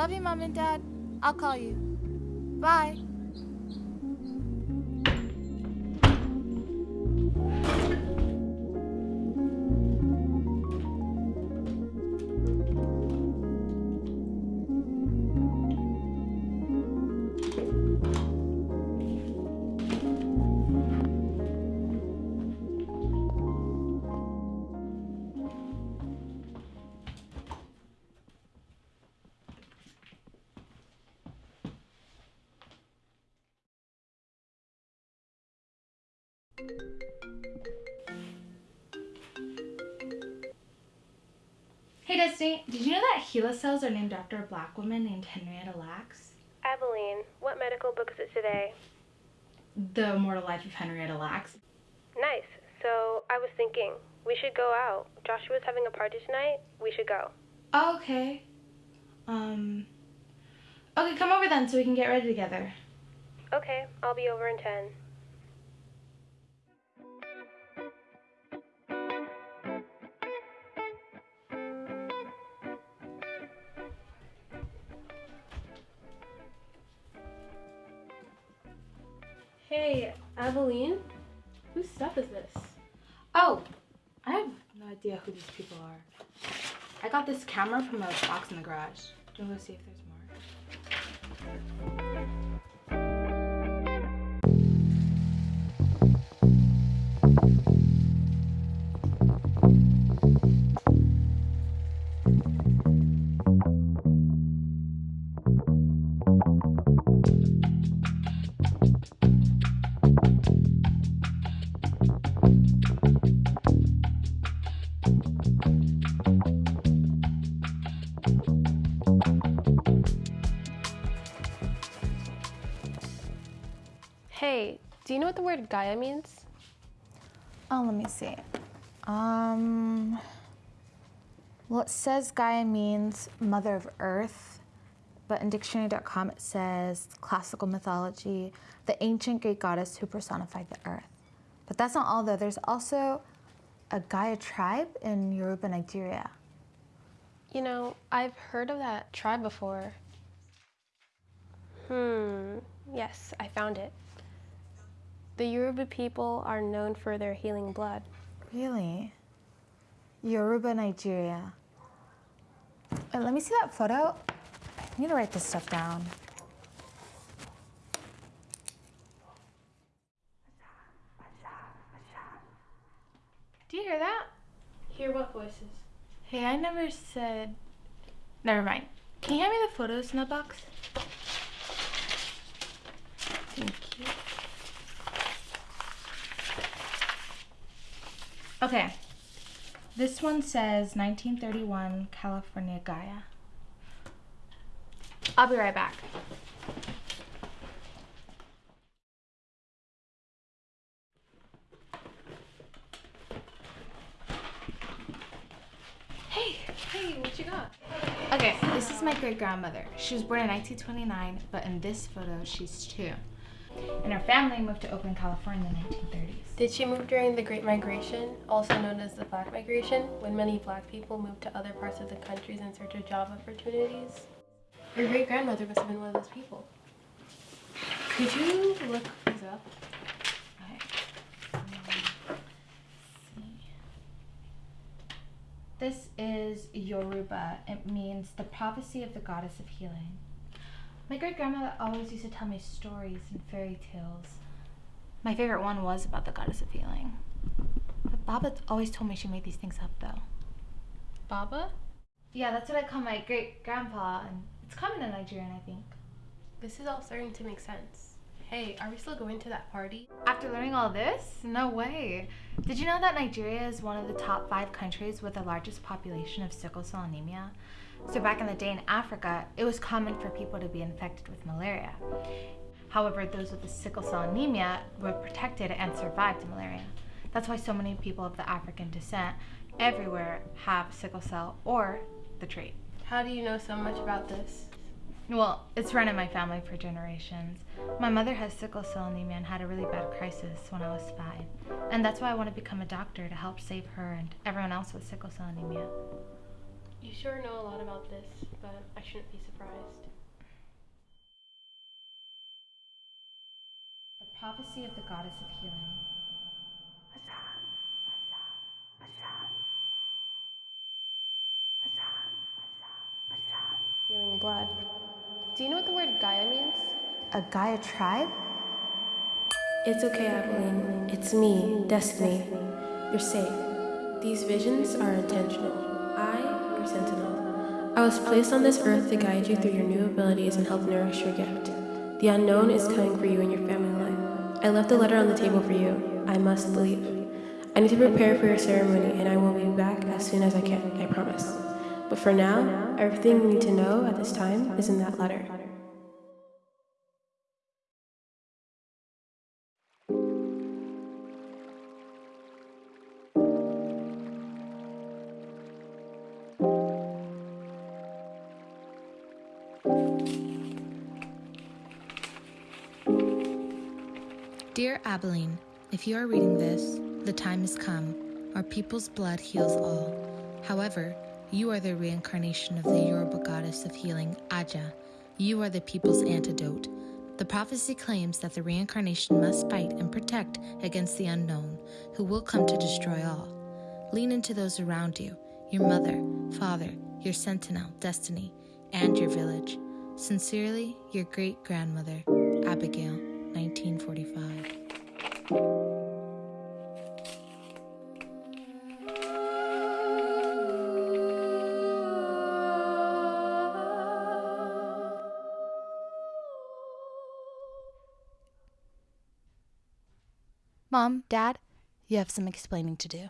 love you, Mom and Dad. I'll call you. Bye. Hey Destiny, did you know that HeLa cells are named after a black woman named Henrietta Lacks? Aveline, what medical book is it today? The Immortal Life of Henrietta Lacks. Nice. So I was thinking, we should go out. Joshua's having a party tonight. We should go. Okay. Um. Okay, come over then so we can get ready together. Okay, I'll be over in 10. Hey, Aveline, whose stuff is this? Oh, I have no idea who these people are. I got this camera from a box in the garage. Do you want to see if there's Hey, do you know what the word Gaia means? Oh, let me see. Um, well, it says Gaia means mother of earth, but in dictionary.com it says classical mythology, the ancient Greek goddess who personified the earth. But that's not all, though. There's also a Gaia tribe in Yoruba, Nigeria. You know, I've heard of that tribe before. Hmm, yes, I found it. The Yoruba people are known for their healing blood. Really? Yoruba, Nigeria. Wait, let me see that photo. I need to write this stuff down. You hear that? Hear what voices? Hey, I never said. Never mind. Can you hand me the photos in the box? Thank you. Okay. This one says 1931 California Gaia. I'll be right back. Okay, this is my great grandmother. She was born in 1929, but in this photo, she's two. And her family moved to Oakland, California in the 1930s. Did she move during the Great Migration, also known as the Black Migration, when many black people moved to other parts of the countries in search of job opportunities? Your great grandmother must have been one of those people. Could you look these up? Okay. Um, let's see. This is Yoruba. It means the prophecy of the goddess of healing. My great grandmother always used to tell me stories and fairy tales. My favorite one was about the goddess of healing. But Baba always told me she made these things up though. Baba? Yeah, that's what I call my great grandpa, and it's common in Nigerian, I think. This is all starting to make sense. Hey, are we still going to that party? After learning all this? No way. Did you know that Nigeria is one of the top five countries with the largest population of sickle cell anemia? So, back in the day in Africa, it was common for people to be infected with malaria. However, those with the sickle cell anemia were protected and survived malaria. That's why so many people of the African descent everywhere have sickle cell or the trait. How do you know so much about this? Well, it's run in my family for generations. My mother has sickle cell anemia and had a really bad crisis when I was five. And that's why I want to become a doctor to help save her and everyone else with sickle cell anemia. You sure know a lot about this, but I shouldn't be surprised. The prophecy of the goddess of healing. Healing blood. Do you know what the word Gaia means? A Gaia tribe? It's okay, Abilene. It's me, Destiny. You're safe. These visions are intentional. I, your sentinel. I was placed on this earth to guide you through your new abilities and help nourish your gift. The unknown is coming for you and your family line. I left a letter on the table for you. I must leave. I need to prepare for your ceremony, and I will be back as soon as I can, I promise. But for now, everything you need to know at this time is in that letter. Dear Abilene, if you are reading this, the time has come. Our people's blood heals all. However, you are the reincarnation of the Yoruba goddess of healing, Aja. You are the people's antidote. The prophecy claims that the reincarnation must fight and protect against the unknown, who will come to destroy all. Lean into those around you your mother, father, your sentinel, destiny, and your village. Sincerely, your great grandmother, Abigail, 1945. Mom, Dad, you have some explaining to do.